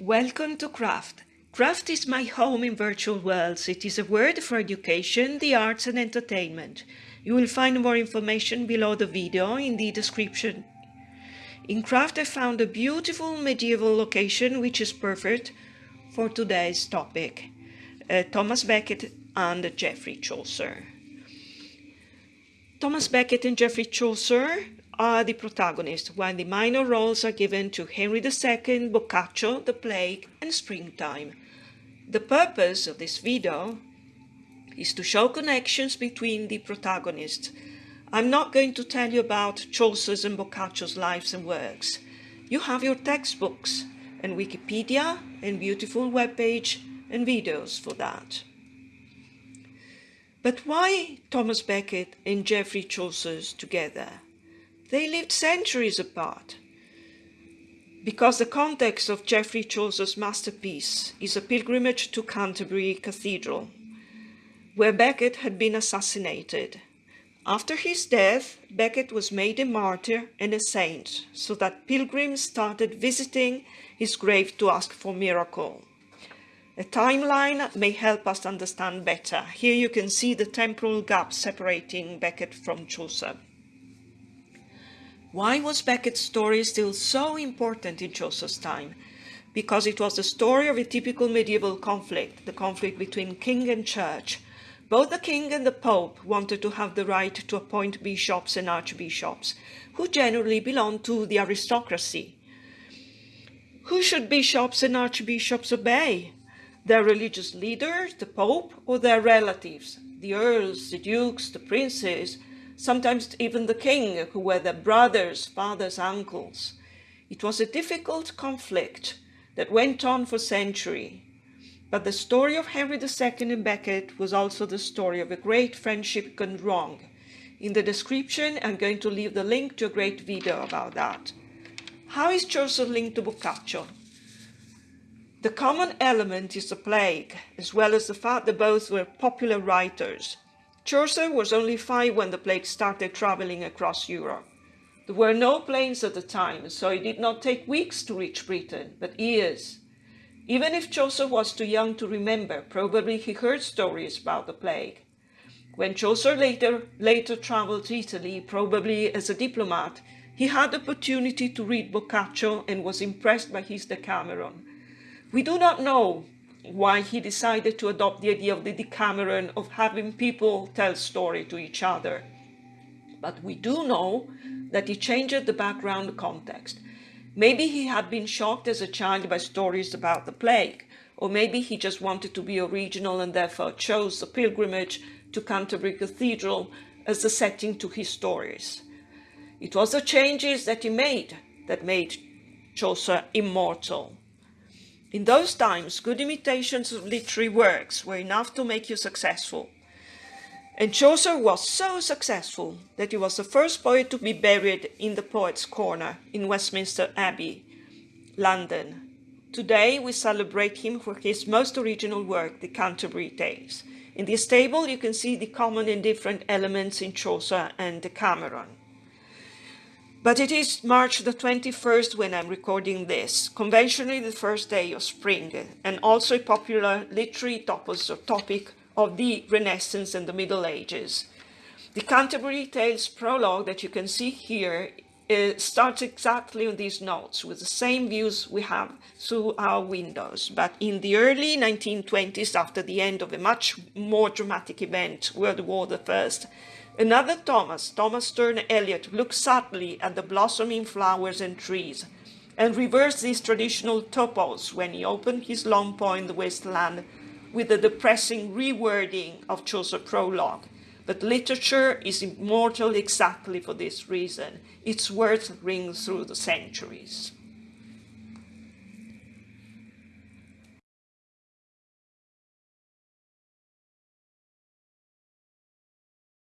Welcome to Craft. Craft is my home in virtual worlds. It is a word for education, the arts and entertainment. You will find more information below the video in the description. In Craft I found a beautiful medieval location which is perfect for today's topic. Uh, Thomas Becket and Geoffrey Chaucer. Thomas Becket and Geoffrey Chaucer are the protagonists, while the minor roles are given to Henry II, Boccaccio, The Plague, and Springtime. The purpose of this video is to show connections between the protagonists. I'm not going to tell you about Chaucer's and Boccaccio's lives and works. You have your textbooks and Wikipedia and beautiful webpage and videos for that. But why Thomas Becket and Geoffrey Chaucer's together? They lived centuries apart. Because the context of Geoffrey Chaucer's masterpiece is a pilgrimage to Canterbury Cathedral, where Becket had been assassinated. After his death, Becket was made a martyr and a saint, so that pilgrims started visiting his grave to ask for miracle. A timeline may help us understand better. Here you can see the temporal gap separating Becket from Chaucer. Why was Becket's story still so important in Chaucer's time? Because it was the story of a typical medieval conflict, the conflict between king and church. Both the king and the pope wanted to have the right to appoint bishops and archbishops, who generally belonged to the aristocracy. Who should bishops and archbishops obey? Their religious leaders, the pope, or their relatives, the earls, the dukes, the princes, sometimes even the king, who were their brothers, fathers, uncles. It was a difficult conflict that went on for centuries. But the story of Henry II and Becket was also the story of a great friendship gone wrong. In the description, I'm going to leave the link to a great video about that. How is Chaucer linked to Boccaccio? The common element is the plague, as well as the fact that both were popular writers. Chaucer was only five when the plague started traveling across Europe. There were no planes at the time, so it did not take weeks to reach Britain, but years. Even if Chaucer was too young to remember, probably he heard stories about the plague. When Chaucer later, later traveled to Italy, probably as a diplomat, he had the opportunity to read Boccaccio and was impressed by his Decameron. We do not know why he decided to adopt the idea of the Decameron of having people tell story to each other. But we do know that he changed the background context. Maybe he had been shocked as a child by stories about the plague, or maybe he just wanted to be original and therefore chose the pilgrimage to Canterbury Cathedral as the setting to his stories. It was the changes that he made that made Chaucer immortal. In those times, good imitations of literary works were enough to make you successful. And Chaucer was so successful that he was the first poet to be buried in the Poets' Corner in Westminster Abbey, London. Today we celebrate him for his most original work, the Canterbury Tales. In this table you can see the common and different elements in Chaucer and Decameron. But it is March the 21st when I'm recording this, conventionally the first day of spring, and also a popular literary topos or topic of the Renaissance and the Middle Ages. The Canterbury Tales prologue that you can see here uh, starts exactly on these notes with the same views we have through our windows. But in the early 1920s, after the end of a much more dramatic event, World War I, Another Thomas, Thomas Sterne Eliot, looked sadly at the blossoming flowers and trees and reversed these traditional topos when he opened his long poem the wasteland with the depressing rewording of Chaucer's prologue. But literature is immortal exactly for this reason. Its words ring through the centuries.